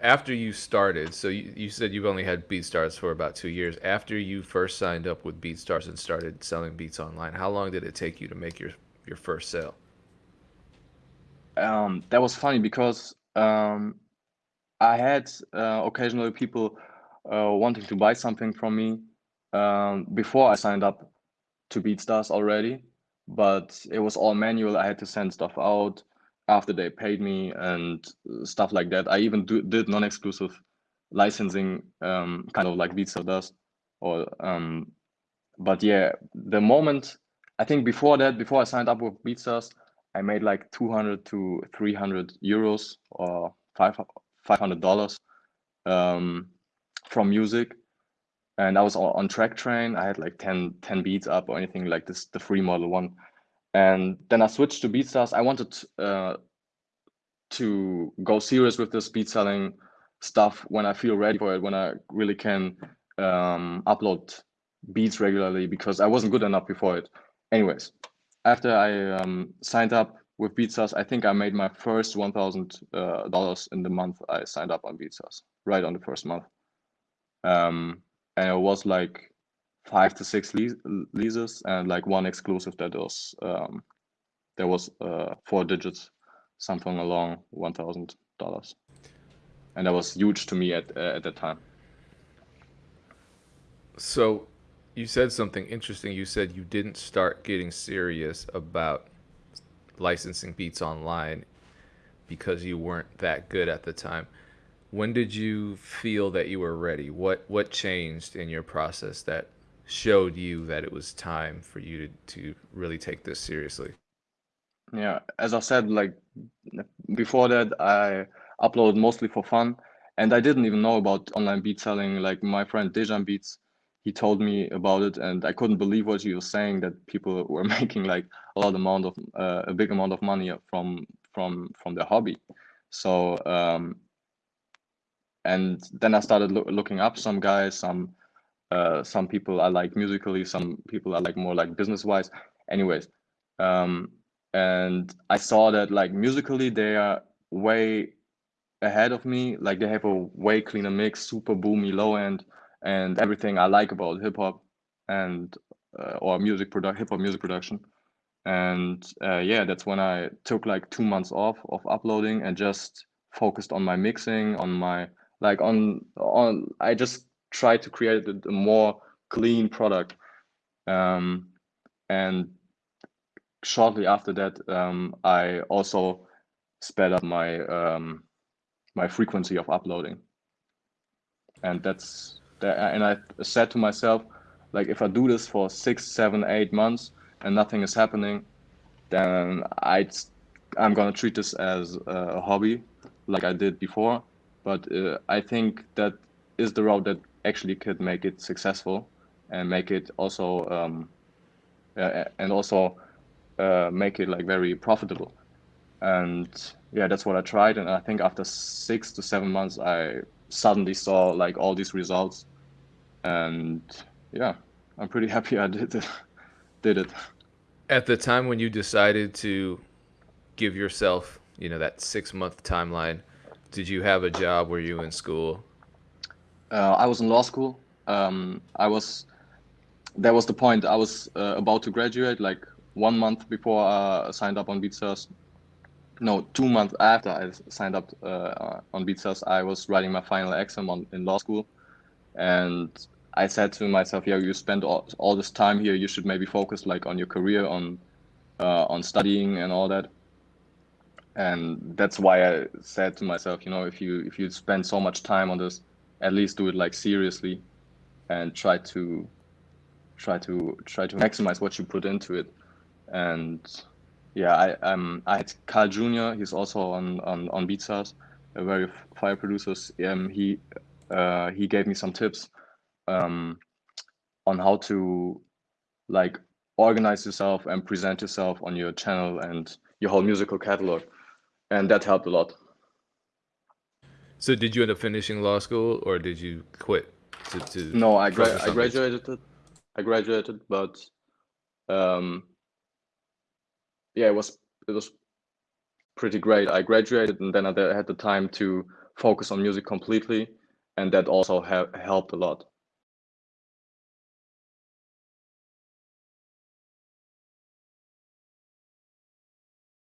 after you started, so you, you said you've only had BeatStars for about two years. After you first signed up with BeatStars and started selling beats online, how long did it take you to make your your first sale? Um, that was funny because um, I had uh, occasionally people uh, wanting to buy something from me um, before I signed up to BeatStars already, but it was all manual. I had to send stuff out after they paid me and stuff like that. I even do, did non-exclusive licensing, um, kind of like BeatStars does. Or, um, but yeah, the moment I think before that, before I signed up with BeatStars, I made like 200 to 300 euros or five five hundred dollars um, from music, and I was on Traktrain. I had like 10, 10 beats up or anything like this, the free model one, and then I switched to BeatStars. I wanted uh, to go serious with this beat selling stuff when I feel ready for it, when I really can um, upload beats regularly because I wasn't good enough before it. Anyways, after I um, signed up with BeatStars, I think I made my first one thousand uh, dollars in the month I signed up on BeatStars, right on the first month. Um, and it was like five to six leases and like one exclusive that was um, there was uh, four digits, something along one thousand dollars, and that was huge to me at uh, at that time. So, you said something interesting. You said you didn't start getting serious about licensing beats online because you weren't that good at the time. When did you feel that you were ready? What what changed in your process that showed you that it was time for you to, to really take this seriously? Yeah, as I said, like before that, I upload mostly for fun, and I didn't even know about online beat selling. Like my friend Dejan Beats, he told me about it and i couldn't believe what he was saying that people were making like a lot amount of uh, a big amount of money from from from their hobby so um and then i started lo looking up some guys some uh some people i like musically some people i like more like business wise anyways um and i saw that like musically they are way ahead of me like they have a way cleaner mix super boomy low end and everything I like about hip hop and uh, or music product hip hop music production. And uh, yeah, that's when I took like two months off of uploading and just focused on my mixing, on my like on on. I just tried to create a, a more clean product. Um, and shortly after that, um, I also sped up my um, my frequency of uploading, and that's and I said to myself, like if I do this for six, seven, eight months and nothing is happening, then I I'm gonna treat this as a hobby, like I did before. But uh, I think that is the route that actually could make it successful and make it also um, uh, and also uh, make it like very profitable. And yeah, that's what I tried. And I think after six to seven months, I suddenly saw like all these results and yeah i'm pretty happy i did it did it at the time when you decided to give yourself you know that six month timeline did you have a job were you in school uh, i was in law school. Um, i was that was the point. I was uh, about to graduate like one month before i signed up on BeatStars no, two months after I signed up uh, on BeatStars, I was writing my final exam on, in law school, and I said to myself, yeah, you spend all, all this time here, you should maybe focus like on your career, on uh, on studying and all that. And that's why I said to myself, you know, if you if you spend so much time on this, at least do it like seriously, and try to try to try to maximize what you put into it. And yeah, I um I had Carl Jr. He's also on on on BeatStars, a very fire producer. Um, he uh, he gave me some tips um, on how to like organize yourself and present yourself on your channel and your whole musical catalog, and that helped a lot. So, did you end up finishing law school, or did you quit? To, to no, I, gra I graduated. I graduated, but um, yeah, it was it was pretty great. I graduated, and then I had the time to focus on music completely, and that also ha- helped a lot.